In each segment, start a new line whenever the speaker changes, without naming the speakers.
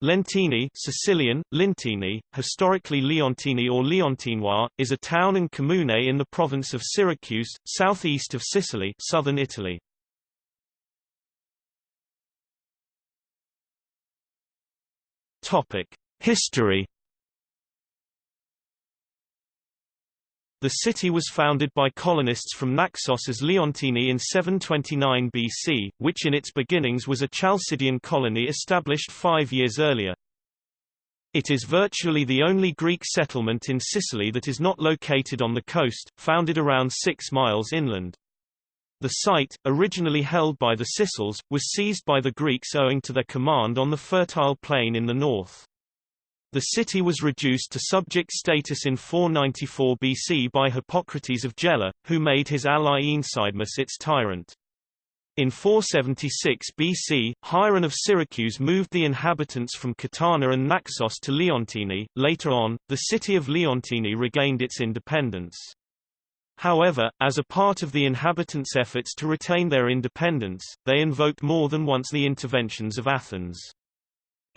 Lentini Sicilian, Lintini, historically Leontini or Leontinoi, is a town and comune in the province of Syracuse, southeast of Sicily southern Italy. History The city was founded by colonists from Naxos as Leontini in 729 BC, which in its beginnings was a Chalcidian colony established five years earlier. It is virtually the only Greek settlement in Sicily that is not located on the coast, founded around six miles inland. The site, originally held by the Sicels, was seized by the Greeks owing to their command on the fertile plain in the north. The city was reduced to subject status in 494 BC by Hippocrates of Gela, who made his ally Aenesidemus its tyrant. In 476 BC, Hieron of Syracuse moved the inhabitants from Catana and Naxos to Leontini. Later on, the city of Leontini regained its independence. However, as a part of the inhabitants' efforts to retain their independence, they invoked more than once the interventions of Athens.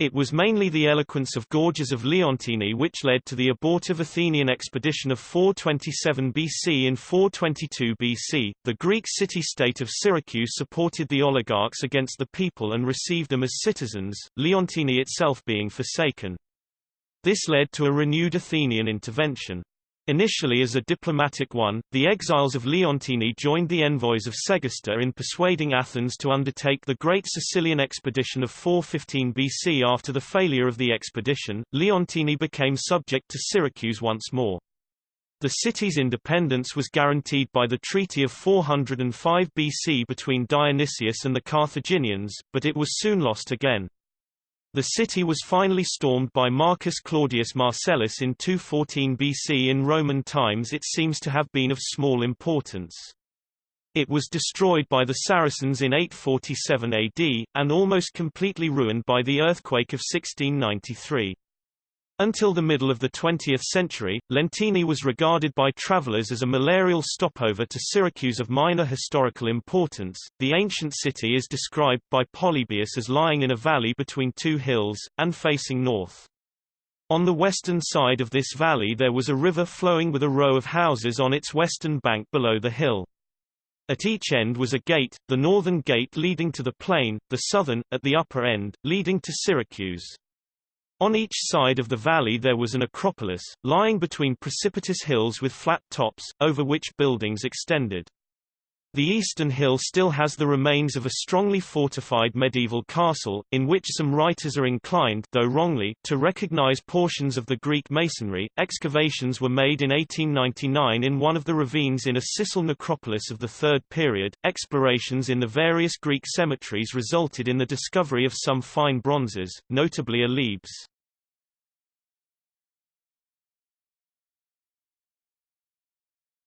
It was mainly the eloquence of Gorgias of Leontini which led to the abortive Athenian expedition of 427 BC. In 422 BC, the Greek city-state of Syracuse supported the oligarchs against the people and received them as citizens, Leontini itself being forsaken. This led to a renewed Athenian intervention. Initially as a diplomatic one, the exiles of Leontini joined the envoys of Segesta in persuading Athens to undertake the Great Sicilian Expedition of 415 BC. After the failure of the expedition, Leontini became subject to Syracuse once more. The city's independence was guaranteed by the Treaty of 405 BC between Dionysius and the Carthaginians, but it was soon lost again. The city was finally stormed by Marcus Claudius Marcellus in 214 BC. In Roman times it seems to have been of small importance. It was destroyed by the Saracens in 847 AD, and almost completely ruined by the earthquake of 1693. Until the middle of the 20th century, Lentini was regarded by travelers as a malarial stopover to Syracuse of minor historical importance. The ancient city is described by Polybius as lying in a valley between two hills, and facing north. On the western side of this valley there was a river flowing with a row of houses on its western bank below the hill. At each end was a gate, the northern gate leading to the plain, the southern, at the upper end, leading to Syracuse. On each side of the valley there was an acropolis, lying between precipitous hills with flat tops, over which buildings extended. The eastern hill still has the remains of a strongly fortified medieval castle, in which some writers are inclined, though wrongly, to recognize portions of the Greek masonry. Excavations were made in 1899 in one of the ravines in a Sicel necropolis of the Third period. Explorations in the various Greek cemeteries resulted in the discovery of some fine bronzes, notably a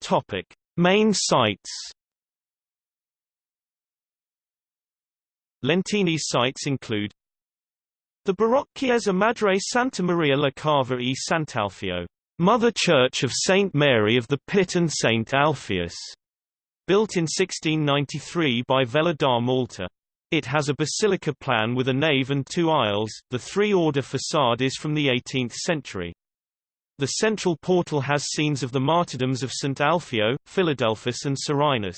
Topic: Main sites. Lentini's sites include the Baroque Chiesa Madre Santa Maria la Cava e Sant'Alfio, Mother Church of Saint Mary of the Pit and Saint Alpheus, built in 1693 by Vela da Malta. It has a basilica plan with a nave and two aisles. The three-order facade is from the 18th century. The central portal has scenes of the martyrdoms of St. Alfio, Philadelphus and Sorinus.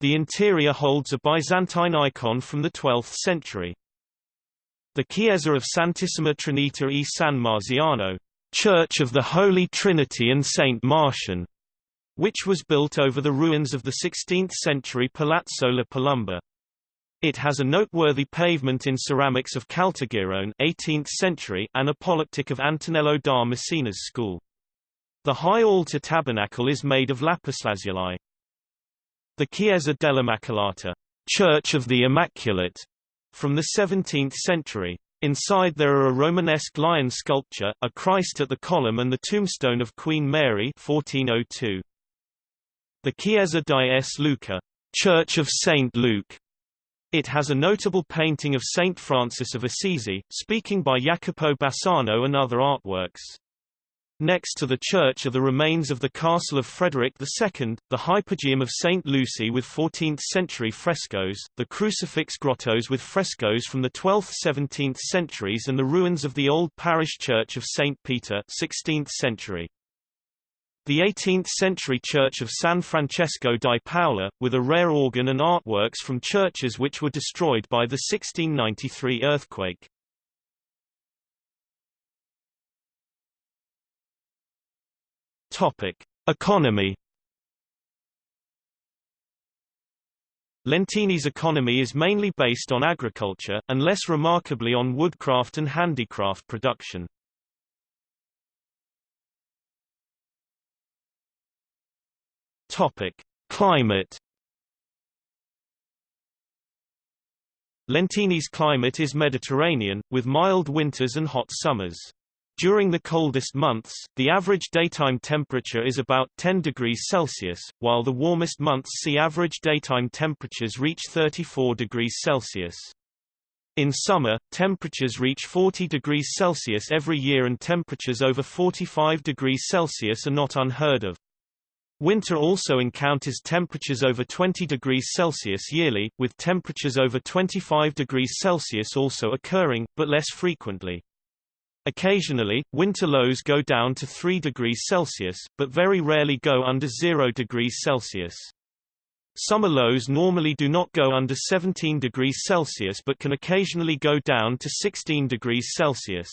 The interior holds a Byzantine icon from the 12th century. The Chiesa of Santissima Trinita e San Marziano, Church of the Holy Trinity and Saint Marcian, which was built over the ruins of the 16th-century Palazzo La Palumba. It has a noteworthy pavement in ceramics of Caltagirone 18th century and a polyptych of Antonello da Messina's school. The high altar tabernacle is made of lapislazuli. The Chiesa dell'Immacolata, Church of the Immaculate, from the 17th century. Inside there are a Romanesque lion sculpture, a Christ at the column and the tombstone of Queen Mary 1402. The Chiesa di S. Luca, Church of St. Luke, it has a notable painting of Saint Francis of Assisi, speaking by Jacopo Bassano and other artworks. Next to the church are the remains of the castle of Frederick II, the Hypogeum of St. Lucy with 14th-century frescoes, the crucifix grottos with frescoes from the 12th–17th centuries and the ruins of the old parish church of St. Peter 16th century. The 18th-century church of San Francesco di Paola, with a rare organ and artworks from churches which were destroyed by the 1693 earthquake. Topic: Economy. Lentini's economy is mainly based on agriculture, and less remarkably on woodcraft and handicraft production. Topic: Climate. Lentini's climate is Mediterranean, with mild winters and hot summers. During the coldest months, the average daytime temperature is about 10 degrees Celsius, while the warmest months see average daytime temperatures reach 34 degrees Celsius. In summer, temperatures reach 40 degrees Celsius every year and temperatures over 45 degrees Celsius are not unheard of. Winter also encounters temperatures over 20 degrees Celsius yearly, with temperatures over 25 degrees Celsius also occurring, but less frequently. Occasionally, winter lows go down to 3 degrees Celsius, but very rarely go under 0 degrees Celsius. Summer lows normally do not go under 17 degrees Celsius but can occasionally go down to 16 degrees Celsius.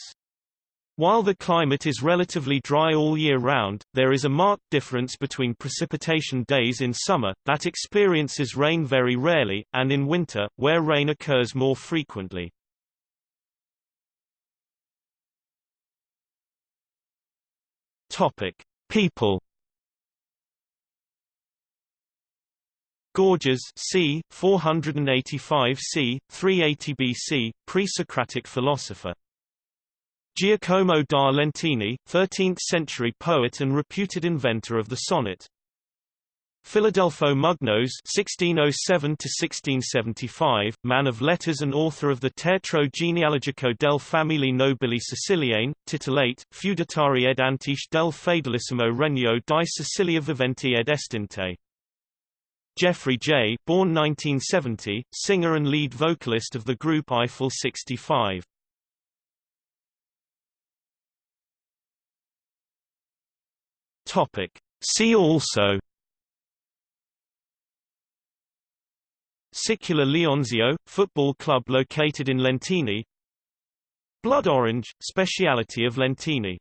While the climate is relatively dry all year round, there is a marked difference between precipitation days in summer, that experiences rain very rarely, and in winter, where rain occurs more frequently. People. Gorgias c. 485 c. 380 BC, pre-Socratic philosopher. Giacomo da Lentini, 13th-century poet and reputed inventor of the sonnet. Filadelfo Mugnos (1607–1675), man of letters and author of the Teatro genealogico del Famiglie Nobili Siciliane, titolate, feudatarii ed antiche del fedelissimo regno di Sicilia viventi ed estinte. Jeffrey Jey born 1970, singer and lead vocalist of the group Eiffel 65. Topic. See also Sicula Leonzio, football club located in Lentini Blood orange, speciality of Lentini